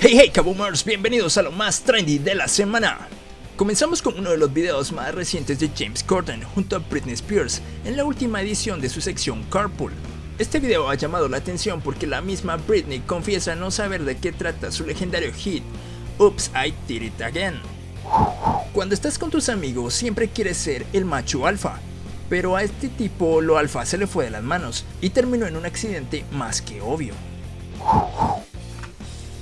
Hey hey Kaboomers, bienvenidos a lo más trendy de la semana. Comenzamos con uno de los videos más recientes de James Corden junto a Britney Spears en la última edición de su sección Carpool. Este video ha llamado la atención porque la misma Britney confiesa no saber de qué trata su legendario hit Oops, I Did It Again. Cuando estás con tus amigos siempre quieres ser el macho alfa, pero a este tipo lo alfa se le fue de las manos y terminó en un accidente más que obvio.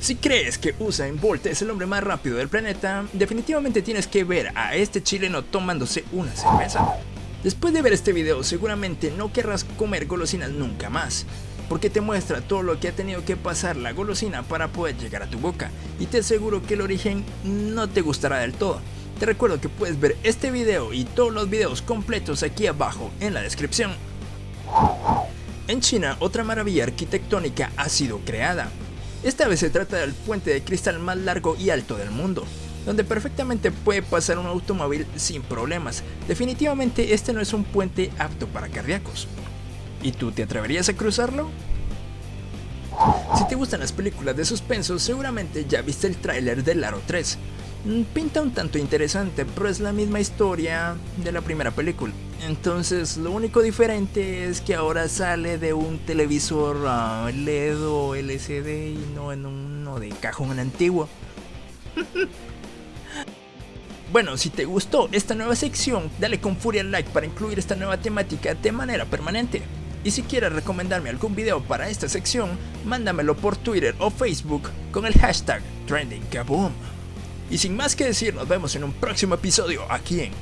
Si crees que Usain Bolt es el hombre más rápido del planeta, definitivamente tienes que ver a este chileno tomándose una cerveza. Después de ver este video seguramente no querrás comer golosinas nunca más, porque te muestra todo lo que ha tenido que pasar la golosina para poder llegar a tu boca, y te aseguro que el origen no te gustará del todo. Te recuerdo que puedes ver este video y todos los videos completos aquí abajo en la descripción. En China, otra maravilla arquitectónica ha sido creada, esta vez se trata del puente de cristal más largo y alto del mundo, donde perfectamente puede pasar un automóvil sin problemas. Definitivamente este no es un puente apto para cardíacos. ¿Y tú te atreverías a cruzarlo? Si te gustan las películas de suspenso, seguramente ya viste el tráiler del Aro 3. Mm, pinta un tanto interesante, pero es la misma historia de la primera película. Entonces lo único diferente es que ahora sale de un televisor uh, LED o LCD y no en uno de cajón antiguo. bueno, si te gustó esta nueva sección, dale con furia like para incluir esta nueva temática de manera permanente. Y si quieres recomendarme algún video para esta sección, mándamelo por Twitter o Facebook con el hashtag TrendingKaboom. Y sin más que decir, nos vemos en un próximo episodio aquí en